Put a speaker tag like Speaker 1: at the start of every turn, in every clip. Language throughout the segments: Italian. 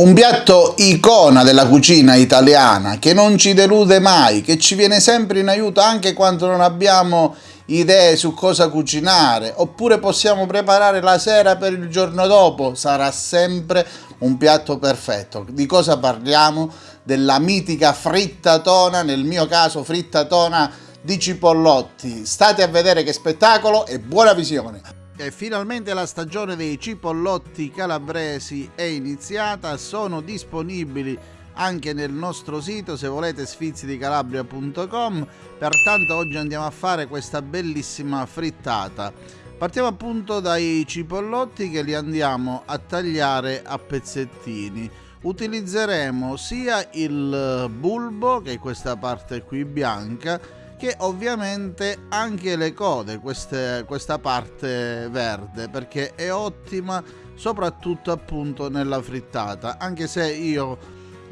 Speaker 1: Un piatto icona della cucina italiana che non ci delude mai, che ci viene sempre in aiuto anche quando non abbiamo idee su cosa cucinare, oppure possiamo preparare la sera per il giorno dopo, sarà sempre un piatto perfetto. Di cosa parliamo? Della mitica frittatona, nel mio caso frittatona di cipollotti. State a vedere che spettacolo e buona visione! E finalmente la stagione dei cipollotti calabresi è iniziata, sono disponibili anche nel nostro sito se volete sfizidicalabria.com pertanto oggi andiamo a fare questa bellissima frittata. Partiamo appunto dai cipollotti che li andiamo a tagliare a pezzettini. Utilizzeremo sia il bulbo che è questa parte qui bianca che ovviamente anche le code, queste, questa parte verde, perché è ottima soprattutto appunto nella frittata, anche se io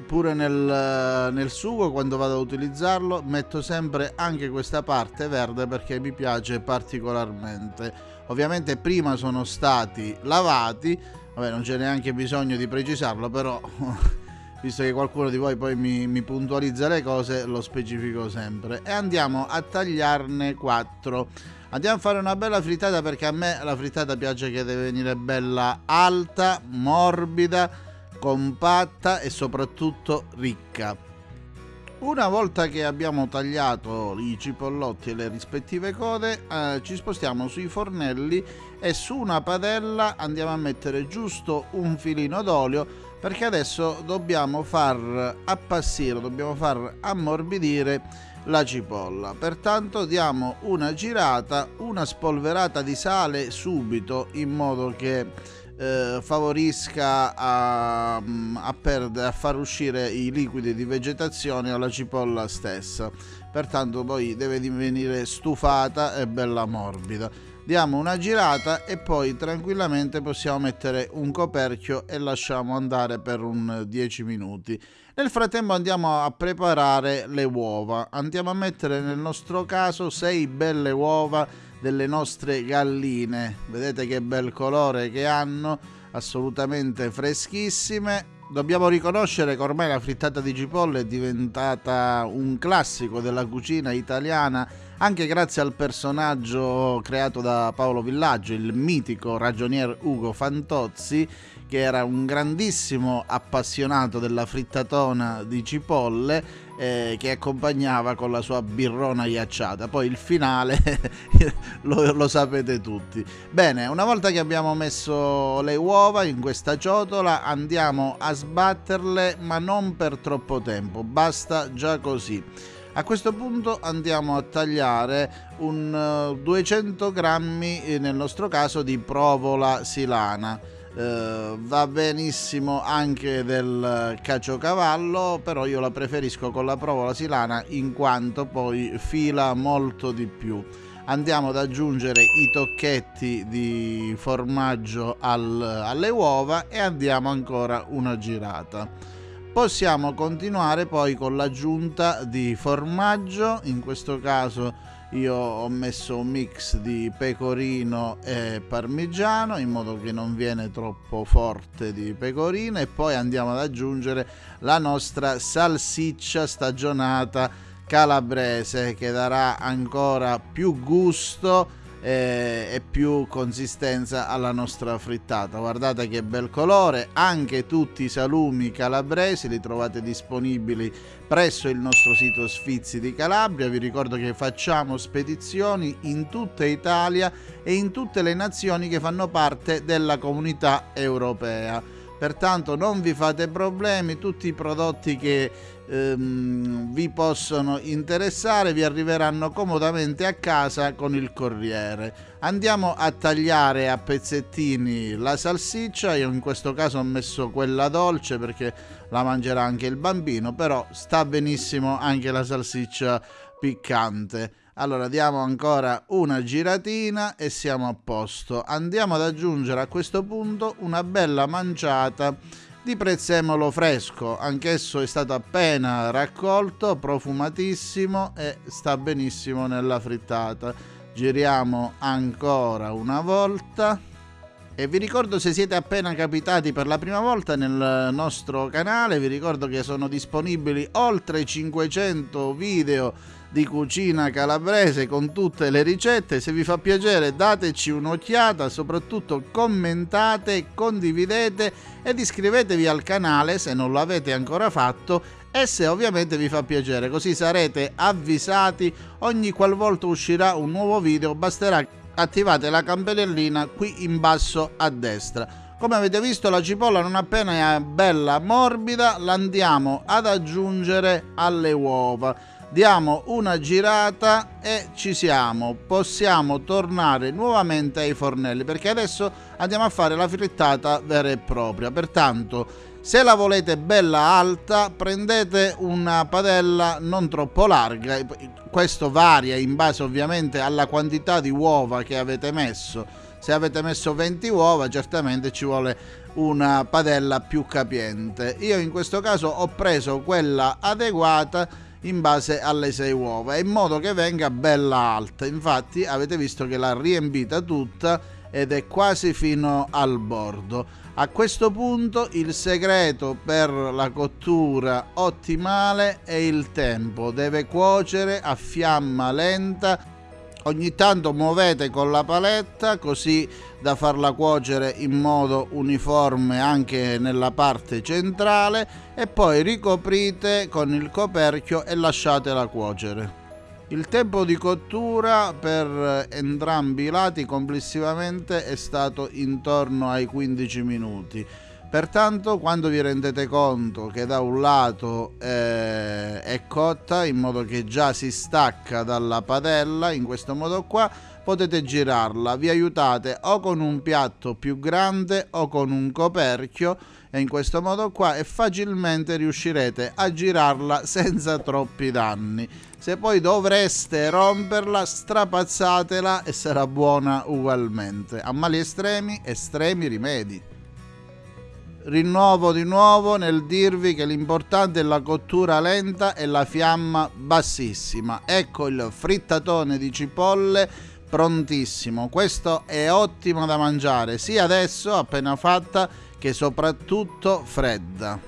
Speaker 1: pure nel, nel sugo quando vado ad utilizzarlo metto sempre anche questa parte verde perché mi piace particolarmente. Ovviamente prima sono stati lavati, vabbè non c'è neanche bisogno di precisarlo, però visto che qualcuno di voi poi mi, mi, puntualizza le cose, lo specifico sempre. E andiamo a tagliarne 4. Andiamo a fare una bella frittata perché a me la frittata piace che deve venire bella alta, morbida, compatta e soprattutto ricca. Una volta che abbiamo tagliato i cipollotti e le rispettive code, eh, ci spostiamo sui fornelli e su una padella andiamo a mettere giusto un filino d'olio perché adesso dobbiamo far appassire, dobbiamo far ammorbidire la cipolla. Pertanto diamo una girata, una spolverata di sale subito in modo che eh, favorisca a, a, perdere, a far uscire i liquidi di vegetazione alla cipolla stessa. Pertanto poi deve divenire stufata e bella morbida. Diamo una girata e poi tranquillamente possiamo mettere un coperchio e lasciamo andare per un 10 minuti. Nel frattempo andiamo a preparare le uova. Andiamo a mettere nel nostro caso 6 belle uova delle nostre galline. Vedete che bel colore che hanno, assolutamente freschissime. Dobbiamo riconoscere che ormai la frittata di cipolle è diventata un classico della cucina italiana anche grazie al personaggio creato da Paolo Villaggio, il mitico ragionier Ugo Fantozzi, che era un grandissimo appassionato della frittatona di cipolle eh, che accompagnava con la sua birrona ghiacciata. Poi il finale lo, lo, sapete tutti. Bene, una volta che abbiamo messo le uova in questa ciotola andiamo a sbatterle ma non per troppo tempo, basta già così. A questo punto andiamo a tagliare un 200 eh, grammi eh, nel nostro caso di provola silana eh, va benissimo anche del caciocavallo però io la preferisco con la provola silana in quanto poi fila molto di più. Andiamo ad aggiungere i tocchetti di formaggio al, alle uova e andiamo ancora una girata. Possiamo continuare poi con l'aggiunta di formaggio in questo caso io ho messo un mix di pecorino e parmigiano in modo che non viene troppo forte di pecorino e poi andiamo ad aggiungere la nostra salsiccia stagionata calabrese che darà ancora più gusto e, e più consistenza alla nostra frittata. Guardate che bel colore anche tutti i salumi calabresi li trovate disponibili presso il nostro sito Sfizi di Calabria. Vi ricordo che facciamo spedizioni in tutta Italia e in tutte le nazioni che fanno parte della comunità europea. Pertanto non vi fate problemi tutti i prodotti che ehm, vi possono interessare vi arriveranno comodamente a casa con il corriere. Andiamo a tagliare a pezzettini la salsiccia. Io in questo caso ho messo quella dolce perché la mangerà anche il bambino però sta benissimo anche la salsiccia piccante. Allora diamo ancora una giratina e siamo a posto. Andiamo ad aggiungere a questo punto una bella manciata di prezzemolo fresco, anch'esso è stato appena raccolto, profumatissimo e sta benissimo nella frittata. Giriamo ancora una volta E vi ricordo se siete appena capitati per la prima volta nel nostro canale, vi ricordo che sono disponibili oltre 500 video di cucina calabrese con tutte le ricette. Se vi fa piacere dateci un'occhiata, soprattutto commentate, condividete ed iscrivetevi al canale se non l'avete ancora fatto e se ovviamente vi fa piacere, così sarete avvisati ogni qualvolta uscirà un nuovo video, basterà attivate la campanellina qui in basso a destra. Come avete visto la cipolla non appena è bella morbida la andiamo ad aggiungere alle uova. Diamo una girata e ci siamo. Possiamo tornare nuovamente ai fornelli perché adesso andiamo a fare la frittata vera e propria. Pertanto se la volete bella alta prendete una padella non troppo larga, questo varia in base ovviamente alla quantità di uova che avete messo. Se avete messo 20 uova certamente ci vuole una padella più capiente. Io in questo caso ho preso quella adeguata in base alle 6 uova in modo che venga bella alta. Infatti avete visto che l'ha riempita tutta ed è quasi fino al bordo. A questo punto il segreto per la cottura ottimale è il tempo, deve cuocere a fiamma lenta ogni tanto muovete con la paletta così da farla cuocere in modo uniforme anche nella parte centrale e poi ricoprite con il coperchio e lasciatela cuocere. Il tempo di cottura per entrambi i lati complessivamente è stato intorno ai 15 minuti. Pertanto quando vi rendete conto che da un lato eh, è cotta in modo che già si stacca dalla padella, in questo modo qua potete girarla, vi aiutate o con un piatto più grande o con un coperchio e in questo modo qua e facilmente riuscirete a girarla senza troppi danni. Se poi dovreste romperla, strapazzatela e sarà buona ugualmente. A mali estremi, estremi rimedi rinnovo di nuovo nel dirvi che l'importante è la cottura lenta e la fiamma bassissima. Ecco il frittatone di cipolle prontissimo. Questo è ottimo da mangiare sia adesso appena fatta che soprattutto fredda.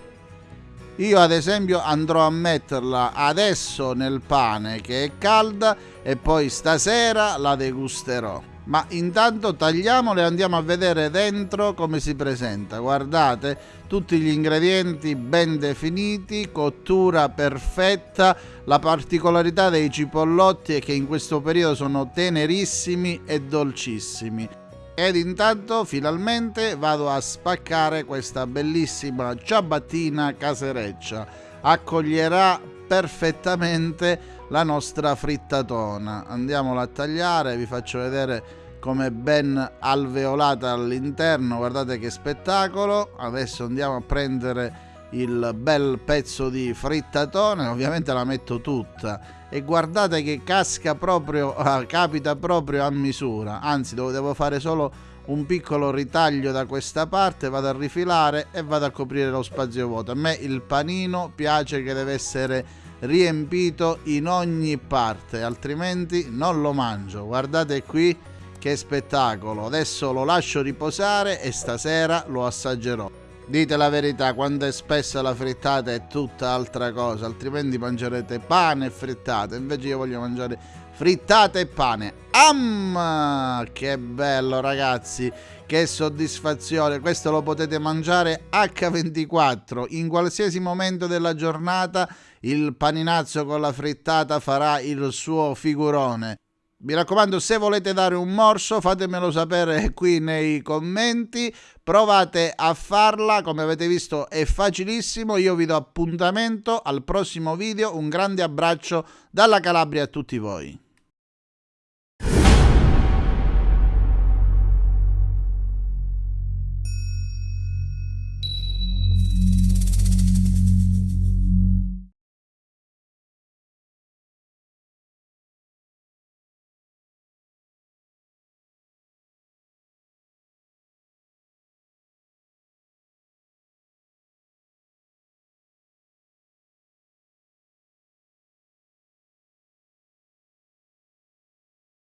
Speaker 1: Io ad esempio andrò a metterla adesso nel pane che è calda e poi stasera la degusterò ma intanto tagliamolo e andiamo a vedere dentro come si presenta. Guardate tutti gli ingredienti ben definiti cottura perfetta la particolarità dei cipollotti è che in questo periodo sono tenerissimi e dolcissimi. Ed intanto finalmente vado a spaccare questa bellissima ciabattina casereccia accoglierà perfettamente la nostra frittatona. Andiamola a tagliare vi faccio vedere come ben alveolata all'interno. Guardate che spettacolo. Adesso andiamo a prendere il bel pezzo di frittatone ovviamente la metto tutta. E guardate che casca proprio capita proprio a misura. Anzi devo fare solo un piccolo ritaglio da questa parte vado a rifilare e vado a coprire lo spazio vuoto a me il panino piace che deve essere riempito in ogni parte altrimenti non lo mangio guardate qui che spettacolo! Adesso lo lascio riposare e stasera lo assaggerò. Dite la verità, quando è spessa la frittata è tutta altra cosa, altrimenti mangerete pane e frittata. Invece io voglio mangiare frittata e pane. Am! Che bello ragazzi, che soddisfazione. Questo lo potete mangiare H24 in qualsiasi momento della giornata. Il paninazzo con la frittata farà il suo figurone. Mi raccomando, se volete dare un morso, fatemelo sapere qui nei commenti. Provate a farla, come avete visto è facilissimo. Io vi do appuntamento al prossimo video. Un grande abbraccio dalla Calabria a tutti voi.